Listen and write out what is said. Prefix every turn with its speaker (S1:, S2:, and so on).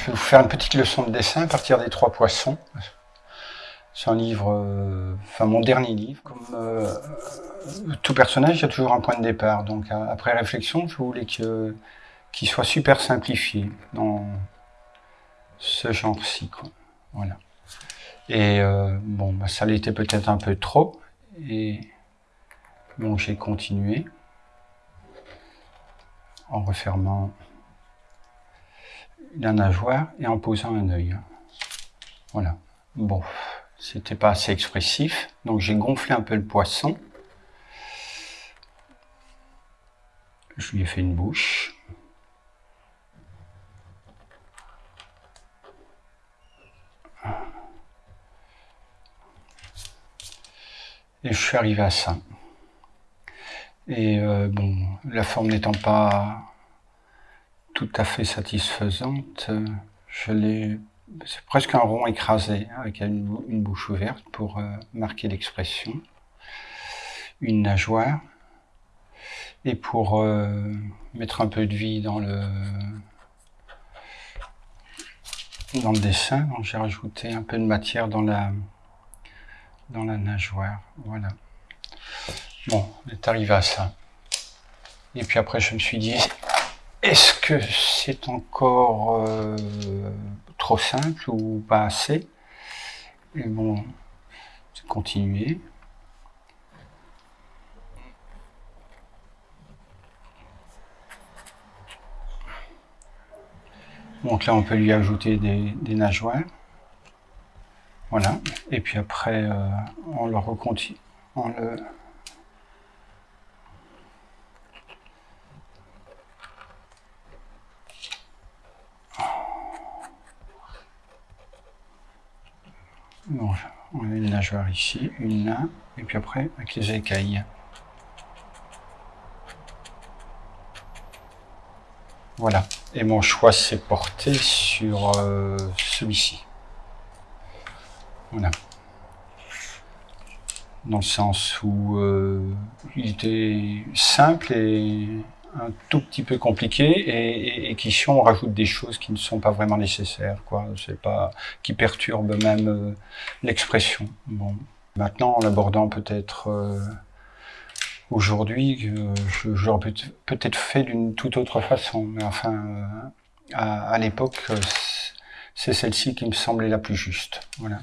S1: je vais vous faire une petite leçon de dessin à partir des trois poissons. C'est un livre, euh, enfin mon dernier livre. Comme euh, tout personnage, il y a toujours un point de départ. Donc après réflexion, je voulais qu'il soit super simplifié dans ce genre-ci. Voilà. Et euh, bon, bah, ça l'était peut-être un peu trop. Et bon, j'ai continué en refermant la nageoire et en posant un œil. Voilà. Bon, c'était pas assez expressif, donc j'ai gonflé un peu le poisson. Je lui ai fait une bouche. Et je suis arrivé à ça. Et euh, bon, la forme n'étant pas tout à fait satisfaisante, je l'ai... C'est presque un rond écrasé, avec une, bouche ouverte pour euh, marquer l'expression. Une nageoire. Et pour euh, mettre un peu de vie dans le, dans le dessin, j'ai rajouté un peu de matière dans la, dans la nageoire. Voilà. Bon, on est arrivé à ça. Et puis après, je me suis dit, est-ce que c'est encore euh, trop simple ou pas assez? Et bon, j'ai continué. Donc là, on peut lui ajouter des, nageoires. Voilà. Et puis après, euh, on le recontinue. Bon, on a une nageoire ici, une là, et puis après avec les écailles. Voilà. Et mon choix s'est porté sur euh, celui-ci. Voilà. Dans le sens où euh, il était simple et un tout petit peu compliqué et, et, qui si on rajoute des choses qui ne sont pas vraiment nécessaires, quoi. C'est pas qui perturbent même euh, l'expression. Bon, maintenant en l'abordant peut-être euh, aujourd'hui, j'aurais peut-être fait d'une toute autre façon, mais enfin à, à l'époque c'est celle-ci qui me semblait la plus juste. Voilà.